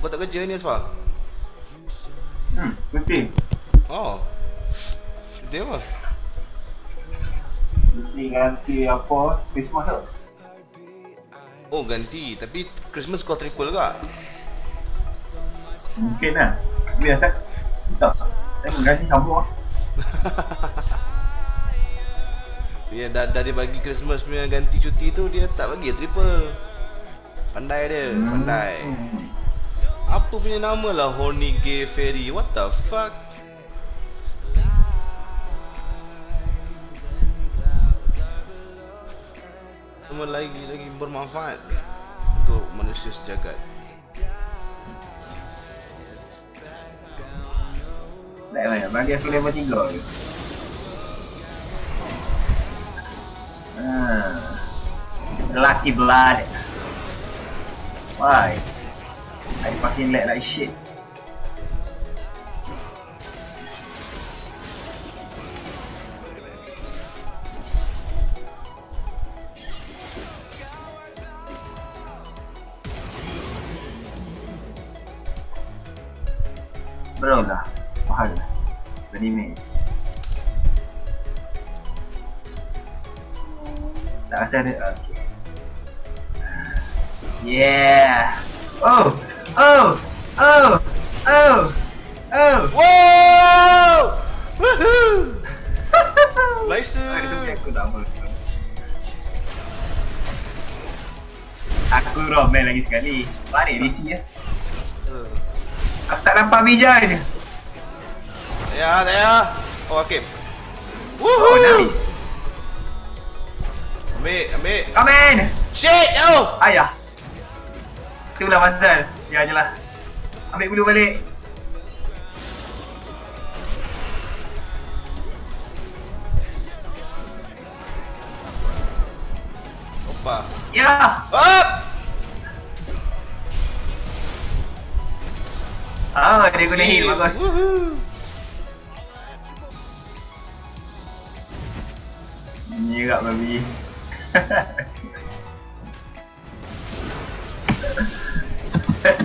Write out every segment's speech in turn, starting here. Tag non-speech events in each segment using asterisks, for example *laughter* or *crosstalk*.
Kau tak kerja ni Asfar? Hmm, cuti. Oh. Dia apa? Cuti ganti apa? Christmas tu. Oh ganti Tapi Christmas kau triple ke? Mungkin lah. Biasa. Tak. Saya mengganti sambung lah. *laughs* Dia dah, dah dia bagi Christmas punya ganti cuti tu Dia tak bagi triple Pandai dia Pandai Hmm. Apa punya nama lah Horny Gay Fairy What the fuck Nama lagi lagi bermanfaat Untuk manusia sejagat Tak payah. Bagi aku level 3 je. Hmm. Lucky blood. Why? I fucking lag like shit. Berapa dah? Mahal lah. Anime. Tak rasa ada. Okay. Yeah. Oh. Oh. Oh. Oh. Oh. Wow Woohoo *laughs* punya aku romen lagi sekali. Balik DC ya. Aku tak nampak Vijay ni. Ya, ya Oh, Hakim Oh, Woohoo Nabi. Ambil, ambil Come in. Shit, oh Ayah. Itulah pasal. Ya je lah. Ambil bulu balik. Opa Ya. Up Ah, dia guna heal bagus. Woohoo Nyirak babi. *laughs*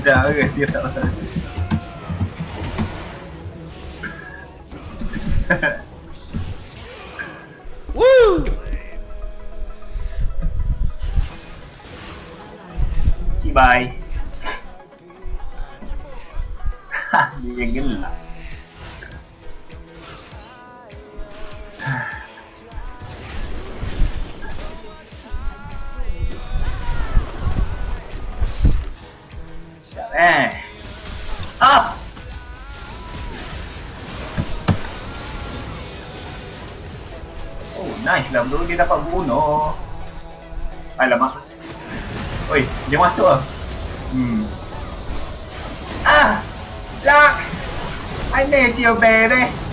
Dah ke dia tak pasal. Woo Si bye. Ha, dia yang eh. Ah! Oh, nice lah bro. Dia dapat bunuh. Alamak. Oi, dia masuk ah. Hmm. Ah! Lux! I miss you, baby!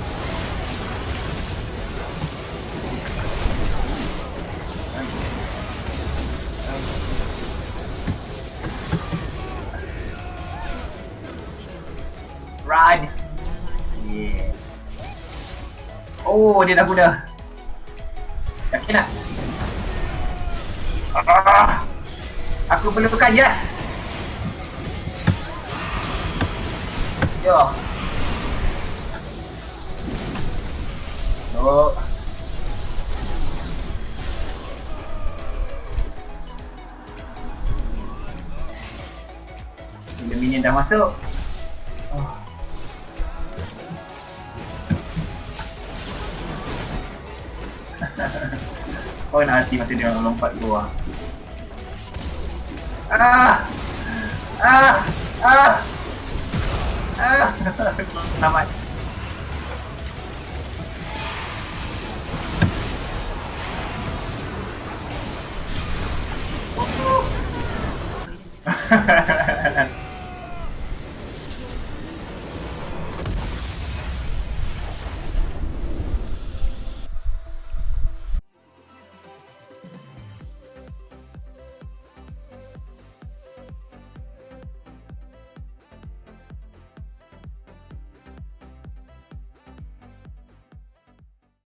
Run! Yeah. Oh, dia dah guna. Yakin tak? Ah! Aku perlukan jas. Yo. Bila minion dah masuk. Kau nak hati masa dia lompat keluar. Ah! Ah! Ah! Ah! *laughs* Selamat. *laughs*